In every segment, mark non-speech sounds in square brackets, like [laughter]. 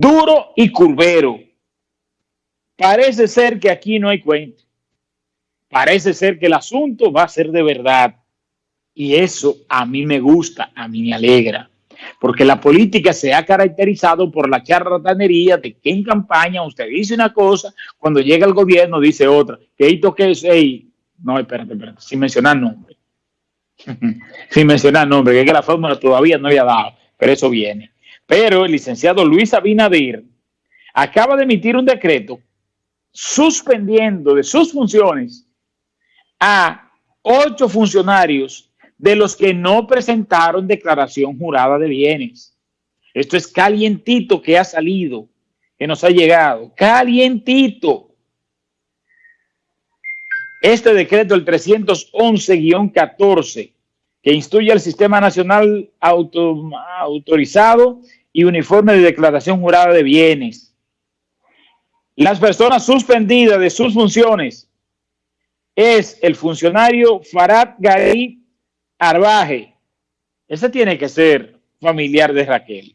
duro y curvero. Parece ser que aquí no hay cuento. Parece ser que el asunto va a ser de verdad. Y eso a mí me gusta, a mí me alegra. Porque la política se ha caracterizado por la charlatanería de que en campaña usted dice una cosa, cuando llega el gobierno dice otra. Que esto que es, no, espérate, espérate, sin mencionar nombre. [laughs] sin mencionar nombre, que, es que la fórmula todavía no había dado, pero eso viene. Pero el licenciado Luis Abinader acaba de emitir un decreto suspendiendo de sus funciones a ocho funcionarios de los que no presentaron declaración jurada de bienes. Esto es calientito que ha salido, que nos ha llegado. Calientito. Este decreto, el 311-14, que instruye al Sistema Nacional Autorizado y Uniforme de Declaración Jurada de Bienes. Las personas suspendidas de sus funciones es el funcionario Farad Gari Arbaje. Ese tiene que ser familiar de Raquel.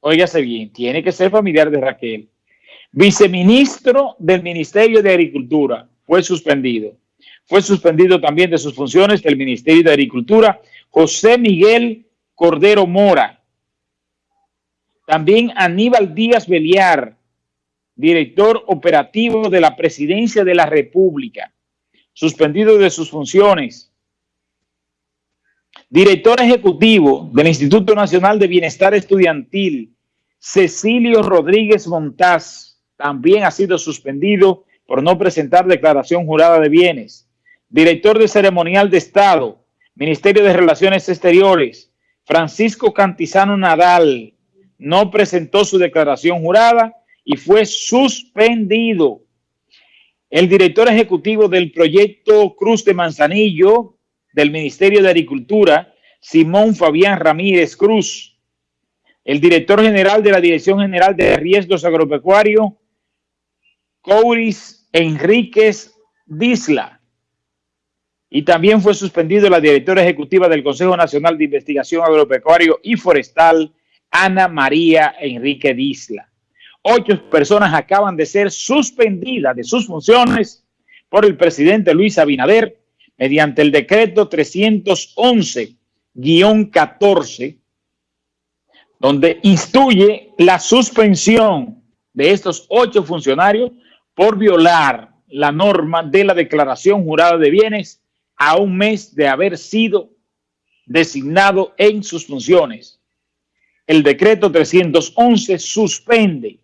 Óigase bien, tiene que ser familiar de Raquel. Viceministro del Ministerio de Agricultura fue suspendido. Fue suspendido también de sus funciones del Ministerio de Agricultura José Miguel Cordero Mora. También Aníbal Díaz Beliar, director operativo de la Presidencia de la República, suspendido de sus funciones. Director ejecutivo del Instituto Nacional de Bienestar Estudiantil, Cecilio Rodríguez Montaz, también ha sido suspendido por no presentar declaración jurada de bienes. Director de Ceremonial de Estado, Ministerio de Relaciones Exteriores, Francisco Cantizano Nadal, no presentó su declaración jurada y fue suspendido. El director ejecutivo del proyecto Cruz de Manzanillo del Ministerio de Agricultura, Simón Fabián Ramírez Cruz. El director general de la Dirección General de Riesgos Agropecuarios, Couris Enríquez Disla. Y también fue suspendido la directora ejecutiva del Consejo Nacional de Investigación Agropecuario y Forestal, Ana María Enrique Disla. Ocho personas acaban de ser suspendidas de sus funciones por el presidente Luis Abinader mediante el decreto 311-14, donde instruye la suspensión de estos ocho funcionarios por violar la norma de la declaración jurada de bienes a un mes de haber sido designado en sus funciones. El decreto 311 suspende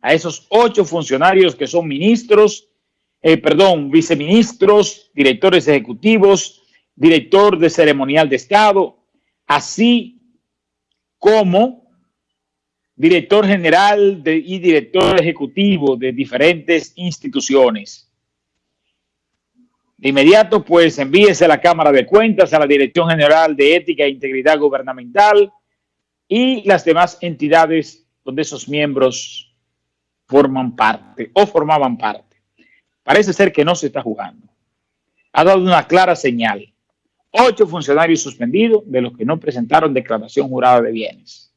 a esos ocho funcionarios que son ministros, eh, perdón, viceministros, directores ejecutivos, director de ceremonial de Estado, así como director general y director ejecutivo de diferentes instituciones. De inmediato, pues envíese a la Cámara de Cuentas, a la Dirección General de Ética e Integridad Gubernamental y las demás entidades donde esos miembros forman parte o formaban parte. Parece ser que no se está jugando. Ha dado una clara señal. Ocho funcionarios suspendidos de los que no presentaron declaración jurada de bienes.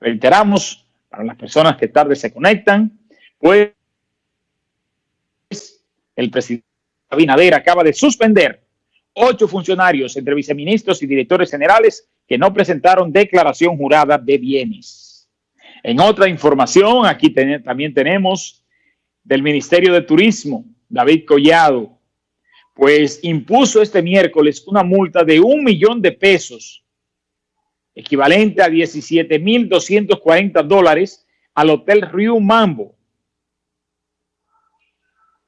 Reiteramos, para las personas que tarde se conectan, pues el presidente Abinader acaba de suspender ocho funcionarios entre viceministros y directores generales que no presentaron declaración jurada de bienes. En otra información, aquí también tenemos del Ministerio de Turismo, David Collado, pues impuso este miércoles una multa de un millón de pesos equivalente a 17.240 dólares al Hotel Rio Mambo,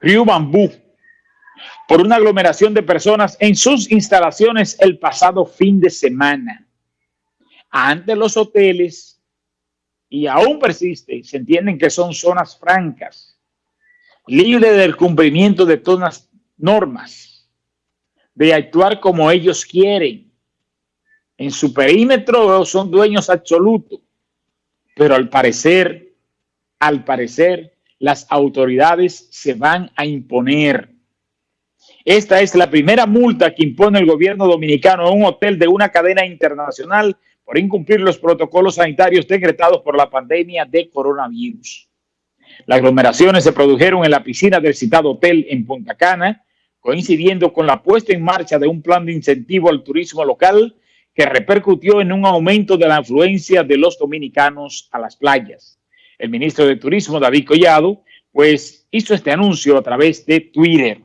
Rio Bambú, por una aglomeración de personas en sus instalaciones el pasado fin de semana. Ante los hoteles, y aún persiste, se entienden que son zonas francas, libres del cumplimiento de todas las normas, de actuar como ellos quieren, en su perímetro son dueños absolutos, pero al parecer, al parecer, las autoridades se van a imponer. Esta es la primera multa que impone el gobierno dominicano a un hotel de una cadena internacional por incumplir los protocolos sanitarios decretados por la pandemia de coronavirus. Las aglomeraciones se produjeron en la piscina del citado hotel en Punta Cana, coincidiendo con la puesta en marcha de un plan de incentivo al turismo local que repercutió en un aumento de la afluencia de los dominicanos a las playas. El ministro de Turismo, David Collado, pues hizo este anuncio a través de Twitter.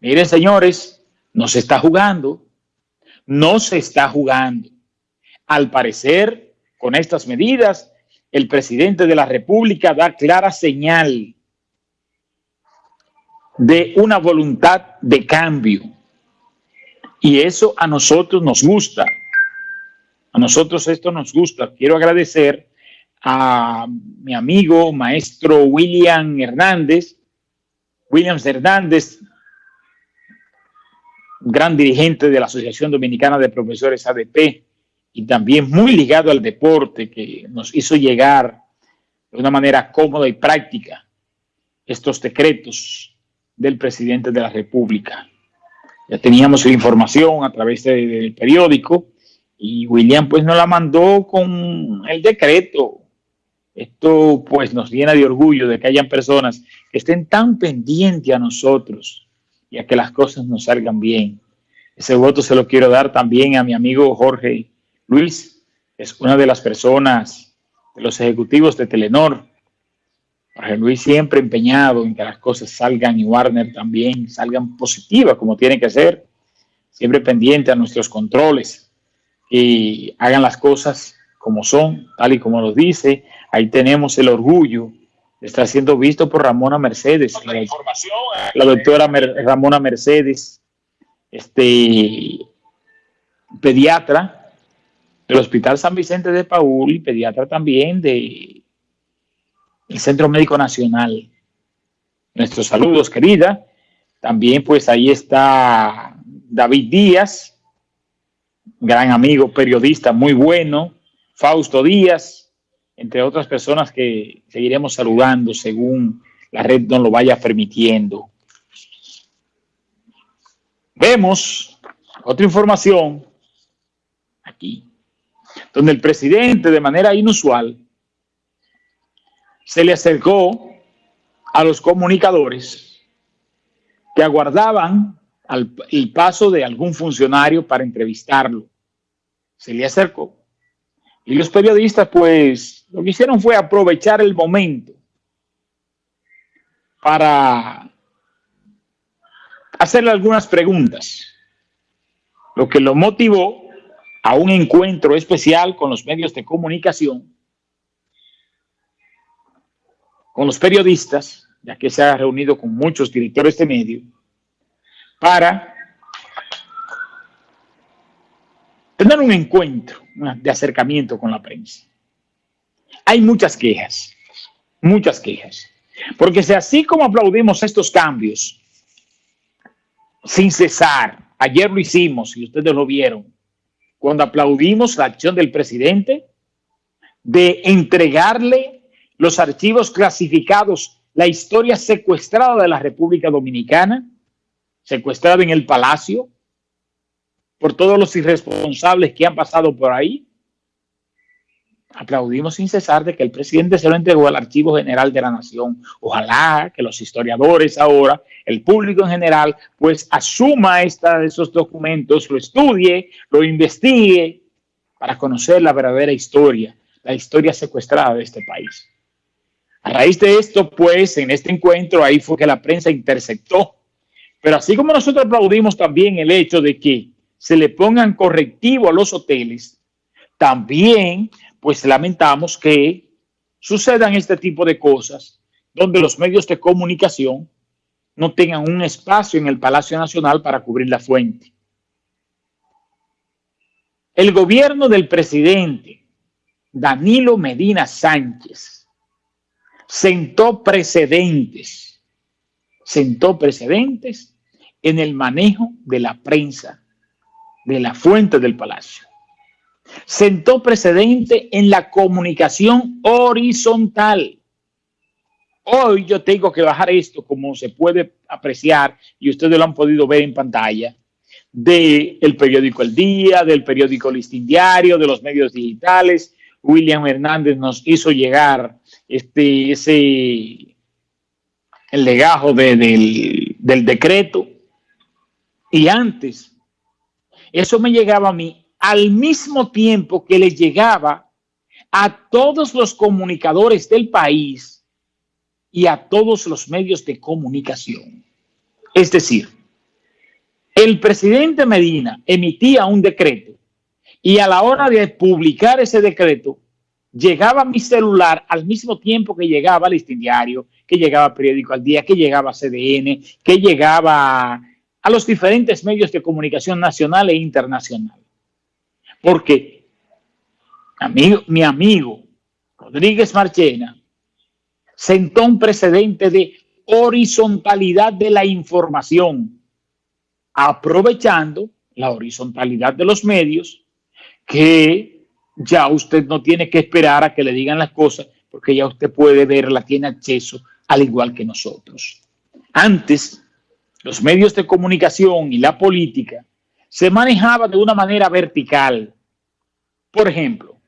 Miren, señores, no se está jugando, no se está jugando. Al parecer, con estas medidas, el presidente de la República da clara señal de una voluntad de cambio. Y eso a nosotros nos gusta. A nosotros esto nos gusta. Quiero agradecer a mi amigo, maestro William Hernández, Williams Hernández, gran dirigente de la Asociación Dominicana de Profesores ADP y también muy ligado al deporte, que nos hizo llegar de una manera cómoda y práctica estos decretos del presidente de la República. Ya teníamos la información a través del periódico y William pues nos la mandó con el decreto. Esto pues nos llena de orgullo de que hayan personas que estén tan pendientes a nosotros y a que las cosas nos salgan bien. Ese voto se lo quiero dar también a mi amigo Jorge Luis, es una de las personas de los ejecutivos de Telenor, Jorge Luis siempre empeñado en que las cosas salgan y Warner también salgan positivas como tiene que ser, siempre pendiente a nuestros controles y hagan las cosas como son, tal y como nos dice. Ahí tenemos el orgullo estar siendo visto por Ramona Mercedes, la, eh, la doctora Ramona Mercedes, este pediatra del Hospital San Vicente de Paul y pediatra también de el Centro Médico Nacional. Nuestros saludos, querida. También pues ahí está David Díaz, gran amigo, periodista muy bueno, Fausto Díaz, entre otras personas que seguiremos saludando según la red nos lo vaya permitiendo. Vemos otra información aquí, donde el presidente de manera inusual se le acercó a los comunicadores que aguardaban el paso de algún funcionario para entrevistarlo. Se le acercó. Y los periodistas, pues, lo que hicieron fue aprovechar el momento para hacerle algunas preguntas, lo que lo motivó a un encuentro especial con los medios de comunicación con los periodistas, ya que se ha reunido con muchos directores de medio, para tener un encuentro de acercamiento con la prensa. Hay muchas quejas, muchas quejas, porque si así como aplaudimos estos cambios, sin cesar, ayer lo hicimos y ustedes lo vieron, cuando aplaudimos la acción del presidente de entregarle los archivos clasificados, la historia secuestrada de la República Dominicana, secuestrada en el Palacio, por todos los irresponsables que han pasado por ahí. Aplaudimos sin cesar de que el presidente se lo entregó al Archivo General de la Nación. Ojalá que los historiadores ahora, el público en general, pues asuma esta, esos documentos, lo estudie, lo investigue para conocer la verdadera historia, la historia secuestrada de este país. A raíz de esto, pues, en este encuentro, ahí fue que la prensa interceptó. Pero así como nosotros aplaudimos también el hecho de que se le pongan correctivo a los hoteles, también, pues, lamentamos que sucedan este tipo de cosas donde los medios de comunicación no tengan un espacio en el Palacio Nacional para cubrir la fuente. El gobierno del presidente Danilo Medina Sánchez sentó precedentes, sentó precedentes en el manejo de la prensa, de la fuente del palacio. Sentó precedente en la comunicación horizontal. Hoy yo tengo que bajar esto, como se puede apreciar, y ustedes lo han podido ver en pantalla, del periódico El Día, del periódico Listín Diario, de los medios digitales. William Hernández nos hizo llegar este, ese, el legajo del, del decreto. Y antes, eso me llegaba a mí al mismo tiempo que le llegaba a todos los comunicadores del país y a todos los medios de comunicación. Es decir, el presidente Medina emitía un decreto y a la hora de publicar ese decreto, llegaba mi celular al mismo tiempo que llegaba al Diario, que llegaba Periódico al Día, que llegaba CDN, que llegaba a los diferentes medios de comunicación nacional e internacional. Porque amigo, mi amigo Rodríguez Marchena sentó un precedente de horizontalidad de la información, aprovechando la horizontalidad de los medios, que ya usted no tiene que esperar a que le digan las cosas, porque ya usted puede verla, tiene acceso al igual que nosotros. Antes, los medios de comunicación y la política se manejaban de una manera vertical. Por ejemplo,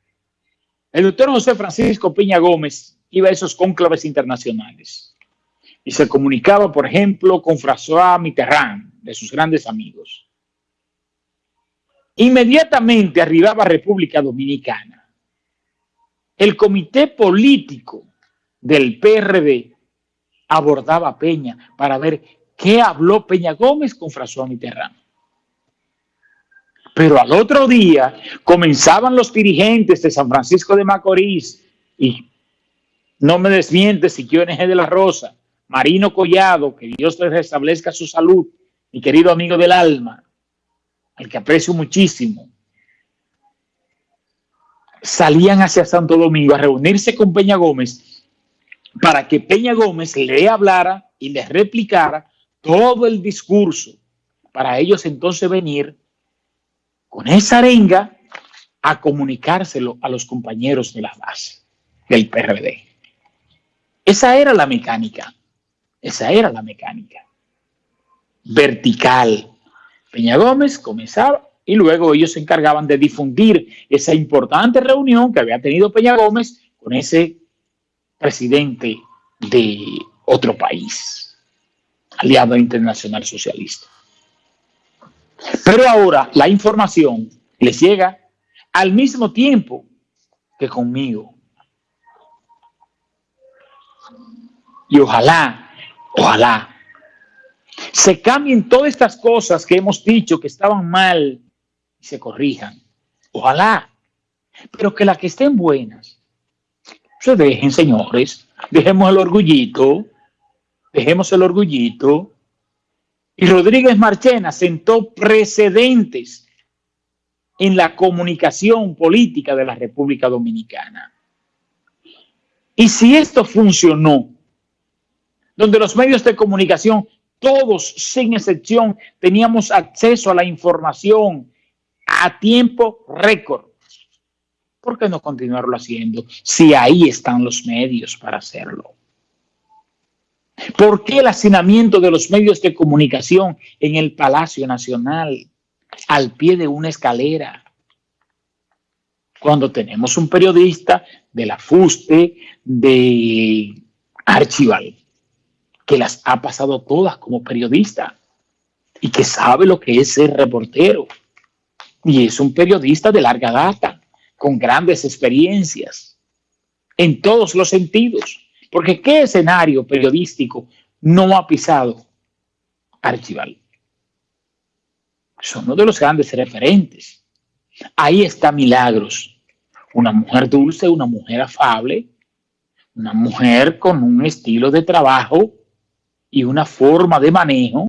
el doctor José Francisco Peña Gómez iba a esos cónclaves internacionales y se comunicaba, por ejemplo, con François Mitterrand, de sus grandes amigos. Inmediatamente arribaba República Dominicana. El comité político del PRD abordaba Peña para ver qué habló Peña Gómez con François Mitterrand. Pero al otro día comenzaban los dirigentes de San Francisco de Macorís y no me desmiente si es de la Rosa, Marino Collado, que Dios te restablezca su salud, mi querido amigo del alma, al que aprecio muchísimo, salían hacia Santo Domingo a reunirse con Peña Gómez para que Peña Gómez le hablara y le replicara todo el discurso, para ellos entonces venir con esa arenga a comunicárselo a los compañeros de la base del PRD. Esa era la mecánica. Esa era la mecánica. Vertical. Peña Gómez comenzaba y luego ellos se encargaban de difundir esa importante reunión que había tenido Peña Gómez con ese presidente de otro país, aliado internacional socialista. Pero ahora la información les llega al mismo tiempo que conmigo. Y ojalá, ojalá, se cambien todas estas cosas que hemos dicho que estaban mal y se corrijan. Ojalá. Pero que las que estén buenas se dejen, señores. Dejemos el orgullito. Dejemos el orgullito y Rodríguez Marchena sentó precedentes en la comunicación política de la República Dominicana. Y si esto funcionó, donde los medios de comunicación, todos sin excepción, teníamos acceso a la información a tiempo récord, ¿por qué no continuarlo haciendo si ahí están los medios para hacerlo? ¿Por qué el hacinamiento de los medios de comunicación en el Palacio Nacional, al pie de una escalera? Cuando tenemos un periodista de la FUSTE, de Archival, que las ha pasado todas como periodista y que sabe lo que es ser reportero. Y es un periodista de larga data, con grandes experiencias, en todos los sentidos. Porque ¿qué escenario periodístico no ha pisado Archival? Son uno de los grandes referentes. Ahí está Milagros, una mujer dulce, una mujer afable, una mujer con un estilo de trabajo y una forma de manejo